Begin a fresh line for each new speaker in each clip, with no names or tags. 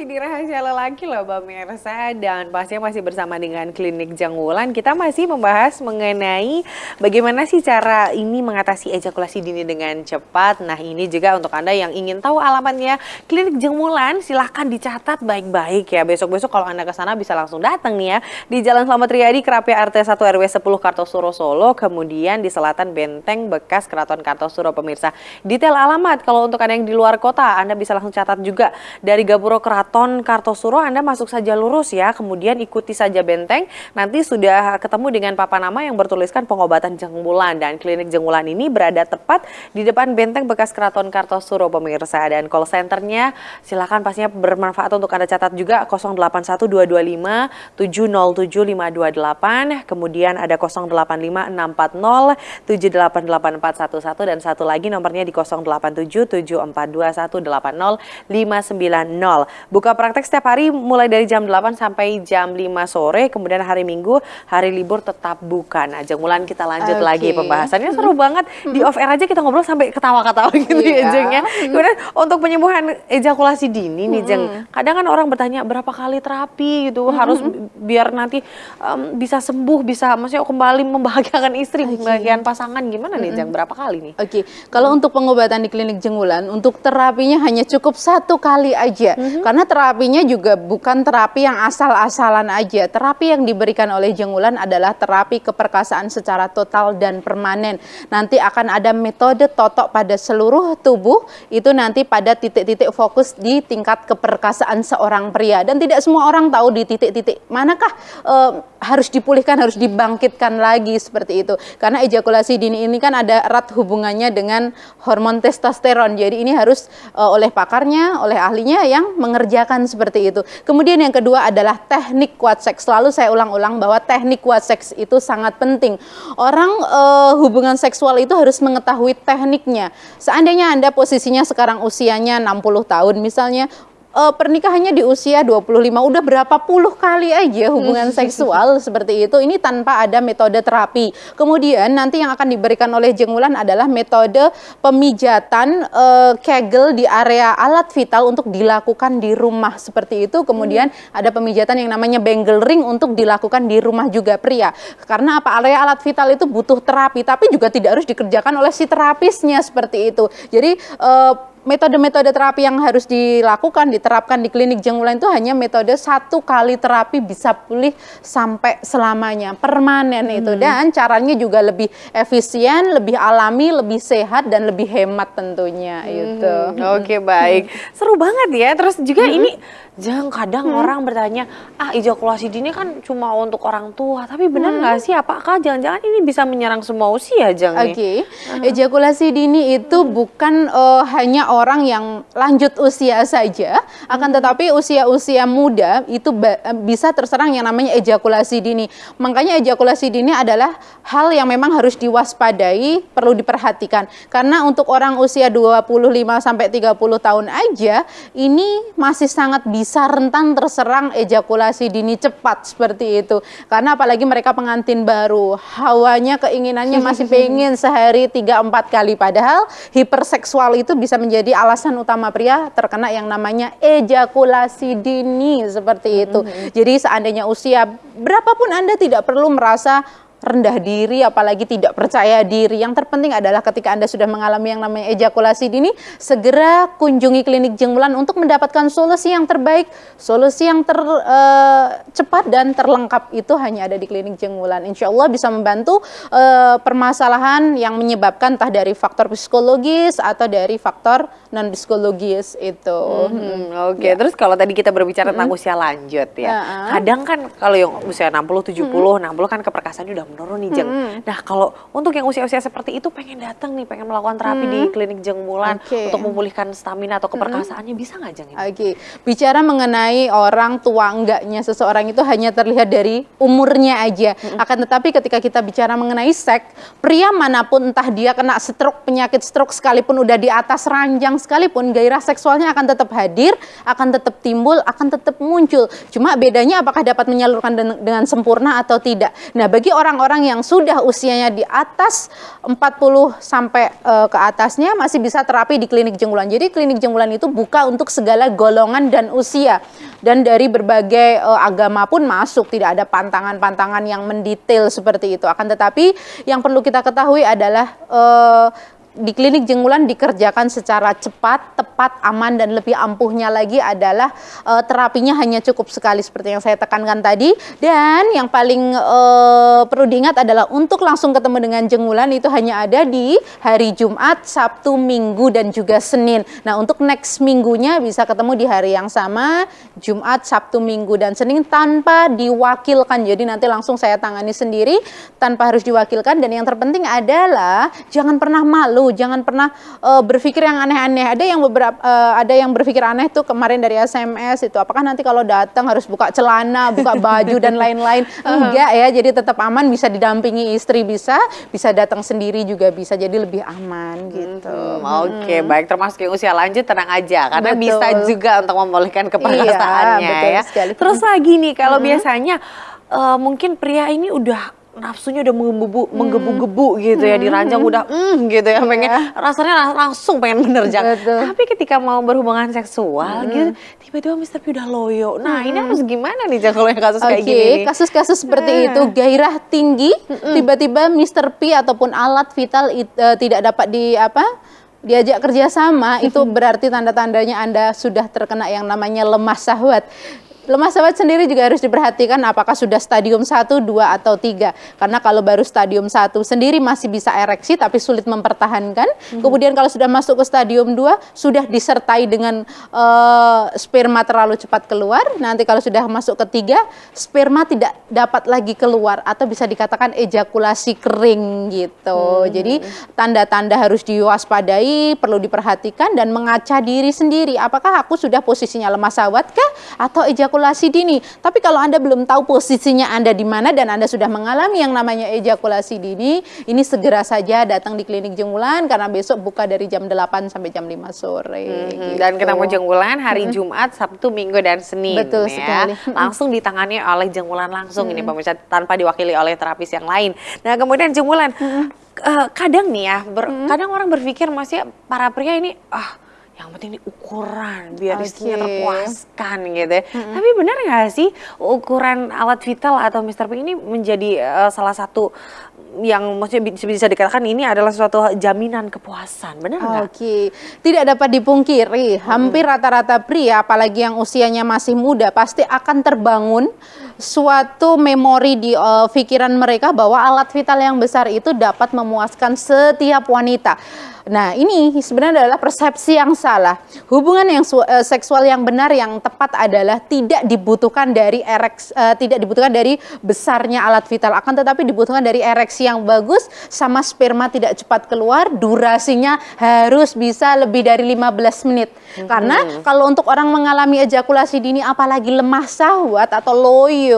masih di Rahasia Lelaki loh Mbak Mirsa dan pastinya masih bersama dengan Klinik Jangwulan. Kita masih membahas mengenai bagaimana sih cara ini mengatasi ejakulasi dini dengan cepat. Nah ini juga untuk Anda yang ingin tahu alamatnya Klinik Jangwulan silahkan dicatat baik-baik ya. Besok-besok kalau Anda ke sana bisa langsung datang nih ya. Di Jalan Selamat Riyadi, Kerapia RT 1 RW 10 Kartosuro Solo. Kemudian di Selatan Benteng bekas Keraton Kartosuro pemirsa. Detail alamat kalau untuk Anda yang di luar kota Anda bisa langsung catat juga dari Gapuro Keraton Kartosuro Anda masuk saja lurus ya, kemudian ikuti saja benteng. Nanti sudah ketemu dengan papan nama yang bertuliskan pengobatan jengmulan. Dan klinik jengmulan ini berada tepat di depan benteng bekas Keraton Kartosuro pemirsa. Dan call centernya silakan pastinya bermanfaat untuk Anda catat juga 081225 707528 kemudian ada 085640 788411 dan satu lagi nomornya di 087 Buka praktek setiap hari mulai dari jam 8 sampai jam 5 sore, kemudian hari Minggu, hari libur tetap buka. Nah, Jeng kita lanjut okay. lagi pembahasannya seru banget. Di off air aja kita ngobrol sampai ketawa-ketawa gitu yeah. ya Jeng ya. Kemudian untuk penyembuhan ejakulasi dini nih Jeng, kadang kan orang bertanya berapa kali terapi gitu harus biar nanti um, bisa sembuh, bisa maksudnya kembali membahagiakan istri, okay. membahagiakan pasangan gimana nih Jeng? Berapa kali nih?
Oke, okay. kalau untuk pengobatan di klinik Jenggulan, untuk terapinya hanya cukup satu kali aja. Mm -hmm. Karena terapinya juga bukan terapi yang asal-asalan aja. Terapi yang diberikan oleh Jengulan adalah terapi keperkasaan secara total dan permanen. Nanti akan ada metode totok pada seluruh tubuh, itu nanti pada titik-titik fokus di tingkat keperkasaan seorang pria. Dan tidak semua orang tahu di titik-titik manakah uh, harus dipulihkan, harus dibangkitkan lagi seperti itu. Karena ejakulasi dini ini kan ada erat hubungannya dengan hormon testosteron. Jadi ini harus uh, oleh pakarnya, oleh ahlinya yang mengerjakan seperti itu. Kemudian yang kedua adalah teknik kuat seks. Selalu saya ulang-ulang bahwa teknik kuat seks itu sangat penting. Orang uh, hubungan seksual itu harus mengetahui tekniknya. Seandainya Anda posisinya sekarang usianya 60 tahun misalnya, uh, pernikahannya di usia 25 udah berapa puluh kali aja hubungan seksual seperti itu ini tanpa ada metode terapi. Kemudian nanti yang akan diberikan oleh Jengulan adalah metode pemijatan uh, kegel di area alat vital untuk dilakukan di rumah seperti itu. Kemudian hmm. ada pemijatan yang namanya bangle ring untuk dilakukan di rumah juga pria. Karena apa? Area alat vital itu butuh terapi tapi juga tidak harus dikerjakan oleh si terapisnya seperti itu. Jadi uh, metode-metode terapi yang harus dilakukan, diterapkan di klinik Jenggulan itu hanya metode satu kali terapi bisa pulih sampai selamanya, permanen hmm. itu. Dan caranya juga lebih efisien, lebih alami, lebih sehat, dan lebih hemat tentunya hmm. itu.
Oke, okay, baik. Seru banget ya. Terus juga hmm. ini Jangan kadang hmm. orang bertanya, ah ejakulasi dini kan cuma untuk orang tua, tapi benar nggak hmm. sih? Apakah jangan-jangan ini bisa menyerang semua usia, Jang?
Oke, okay. uh. ejakulasi dini itu hmm. bukan uh, hanya orang yang lanjut usia saja, hmm. akan tetapi usia-usia muda itu eh, bisa terserang yang namanya ejakulasi dini. Makanya ejakulasi dini adalah hal yang memang harus diwaspadai, perlu diperhatikan. Karena untuk orang usia 25 sampai 30 tahun aja, ini masih sangat bisa bisa rentan terserang ejakulasi dini cepat seperti itu. Karena apalagi mereka pengantin baru, hawanya keinginannya masih pengen sehari 3-4 kali. Padahal hiperseksual itu bisa menjadi alasan utama pria terkena yang namanya ejakulasi dini seperti itu. Mm-hmm. Jadi seandainya usia berapapun Anda tidak perlu merasa rendah diri, apalagi tidak percaya diri. Yang terpenting adalah ketika Anda sudah mengalami yang namanya ejakulasi dini, segera kunjungi klinik jengmulan untuk mendapatkan solusi yang terbaik, solusi yang tercepat uh, dan terlengkap itu hanya ada di klinik jengmulan. Insya Allah bisa membantu uh, permasalahan yang menyebabkan entah dari faktor psikologis atau dari faktor non psikologis itu.
Hmm, Oke, okay. ya. terus kalau tadi kita berbicara tentang hmm. usia lanjut ya, uh -huh. kadang kan kalau yang usia 60, 70, hmm. 60 kan keperkasaannya udah menurun nih Jeng. Hmm. Nah kalau untuk yang usia-usia seperti itu pengen datang nih, pengen melakukan terapi hmm. di klinik Jeng Bulan okay. untuk memulihkan stamina atau keperkasaannya hmm. bisa nggak Jeng?
Oke, okay. bicara mengenai orang tua enggaknya seseorang itu hanya terlihat dari umurnya aja. Hmm. Akan tetapi ketika kita bicara mengenai seks, pria mana pun entah dia kena stroke, penyakit stroke sekalipun udah di atas ranjang sekalipun gairah seksualnya akan tetap hadir, akan tetap timbul, akan tetap muncul. Cuma bedanya apakah dapat menyalurkan dengan sempurna atau tidak. Nah, bagi orang-orang yang sudah usianya di atas 40 sampai uh, ke atasnya masih bisa terapi di klinik Jenggulan. Jadi klinik Jenggulan itu buka untuk segala golongan dan usia dan dari berbagai uh, agama pun masuk, tidak ada pantangan-pantangan yang mendetail seperti itu. Akan tetapi yang perlu kita ketahui adalah uh, di klinik Jenggulan dikerjakan secara cepat, tepat, aman dan lebih ampuhnya lagi adalah uh, terapinya hanya cukup sekali seperti yang saya tekankan tadi dan yang paling uh, perlu diingat adalah untuk langsung ketemu dengan Jenggulan itu hanya ada di hari Jumat, Sabtu, Minggu dan juga Senin. Nah, untuk next minggunya bisa ketemu di hari yang sama Jumat, Sabtu, Minggu dan Senin tanpa diwakilkan. Jadi nanti langsung saya tangani sendiri tanpa harus diwakilkan dan yang terpenting adalah jangan pernah malu lalu jangan pernah uh, berpikir yang aneh-aneh. Ada yang beberapa uh, ada yang berpikir aneh tuh kemarin dari SMS itu apakah nanti kalau datang harus buka celana, buka baju dan lain-lain. Enggak ya, jadi tetap aman bisa didampingi istri bisa, bisa datang sendiri juga bisa jadi lebih aman gitu. Hmm,
Oke, okay, baik termasuk yang usia lanjut tenang aja karena betul. bisa juga untuk memulihkan keperkasaannya iya, ya. Sekali. Terus lagi nih kalau hmm. biasanya uh, mungkin pria ini udah nafsunya udah menggebu hmm. menggebu-gebu gitu ya diranjang hmm. udah mm, gitu ya pengen yeah. rasanya langsung pengen menerjang tapi ketika mau berhubungan seksual hmm. gitu tiba-tiba Mister P udah loyo nah hmm. ini harus gimana nih kalau yang kasus okay. kayak gini
kasus-kasus seperti nah. itu gairah tinggi tiba-tiba Mister P ataupun alat vital it, uh, tidak dapat di apa diajak kerjasama itu berarti tanda-tandanya Anda sudah terkena yang namanya lemah syahwat. Lemah sahabat sendiri juga harus diperhatikan apakah sudah stadium 1, 2, atau 3. Karena kalau baru stadium 1 sendiri masih bisa ereksi tapi sulit mempertahankan. Hmm. Kemudian kalau sudah masuk ke stadium 2, sudah disertai dengan uh, sperma terlalu cepat keluar. Nanti kalau sudah masuk ke 3, sperma tidak dapat lagi keluar atau bisa dikatakan ejakulasi kering gitu. Hmm. Jadi tanda-tanda harus diwaspadai, perlu diperhatikan dan mengaca diri sendiri. Apakah aku sudah posisinya lemah sahabat kah? Atau ejakulasi ejakulasi dini. Tapi kalau Anda belum tahu posisinya Anda di mana dan Anda sudah mengalami yang namanya ejakulasi dini, ini segera saja datang di klinik Jenggulan karena besok buka dari jam 8 sampai jam 5 sore. Hmm,
gitu. Dan ketemu Jenggulan hari hmm. Jumat, Sabtu, Minggu dan Senin.
Betul ya. sekali.
Langsung ditangani oleh Jenggulan langsung hmm. ini pemirsa tanpa diwakili oleh terapis yang lain. Nah, kemudian Jenggulan hmm. uh, kadang nih ya, ber, hmm. kadang orang berpikir masih para pria ini ah yang penting ini ukuran biar okay. istrinya terpuaskan gitu ya. Mm-hmm. Tapi benar nggak sih ukuran alat vital atau Mr. Pink ini menjadi uh, salah satu yang maksudnya bisa dikatakan ini adalah suatu jaminan kepuasan, benar nggak?
Oke, okay. tidak dapat dipungkiri, hampir rata-rata pria, apalagi yang usianya masih muda, pasti akan terbangun suatu memori di uh, pikiran mereka bahwa alat vital yang besar itu dapat memuaskan setiap wanita. Nah, ini sebenarnya adalah persepsi yang salah. Hubungan yang uh, seksual yang benar yang tepat adalah tidak dibutuhkan dari ereks uh, tidak dibutuhkan dari besarnya alat vital, akan tetapi dibutuhkan dari ereksi yang bagus sama sperma tidak cepat keluar, durasinya harus bisa lebih dari 15 menit. Hmm. Karena kalau untuk orang mengalami ejakulasi dini apalagi lemah syahwat atau loyo,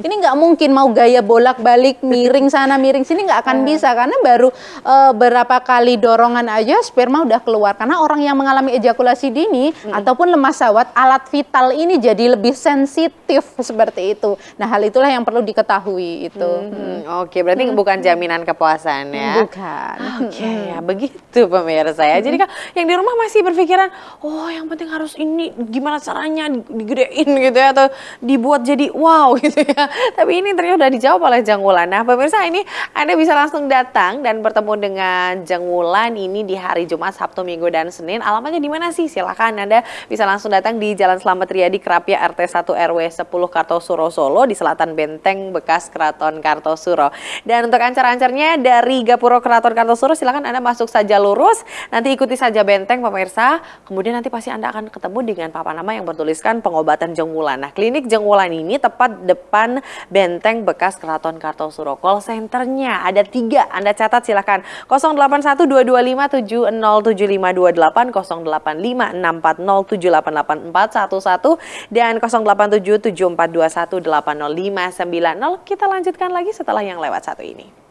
ini nggak mungkin mau gaya bolak-balik miring sana miring sini nggak akan bisa karena baru uh, berapa kali dorongan aja sperma udah keluar karena orang yang mengalami ejakulasi dini hmm. ataupun lemah sawat alat vital ini jadi lebih sensitif seperti itu. Nah, hal itulah yang perlu diketahui itu. Hmm.
Hmm. Oke, berarti hmm. bukan jaminan kepuasan ya.
Bukan.
Oke, okay, hmm. ya begitu pemirsa ya. Hmm. Jadi kan yang di rumah masih berpikiran, "Oh, yang penting harus ini gimana caranya digedein gitu ya atau dibuat jadi wow gitu ya." Tapi ini ternyata sudah dijawab oleh Jangwulan. Nah, pemirsa ini Anda bisa langsung datang dan bertemu dengan Jangwulan ini ini di hari Jumat, Sabtu, Minggu, dan Senin. Alamatnya di mana sih? Silahkan Anda bisa langsung datang di Jalan Selamat Riyadi, Kerapia, RT 1 RW 10 Kartosuro, Solo, di selatan Benteng, bekas Keraton Kartosuro. Dan untuk ancar-ancarnya dari Gapuro Keraton Kartosuro, silahkan Anda masuk saja lurus, nanti ikuti saja Benteng, pemirsa. Kemudian nanti pasti Anda akan ketemu dengan papan nama yang bertuliskan pengobatan Jengwulan. Nah, klinik Jengwulan ini tepat depan Benteng, bekas Keraton Kartosuro. Call centernya ada tiga, Anda catat silahkan 081225 0857 dan 0877 Kita lanjutkan lagi setelah yang lewat satu ini.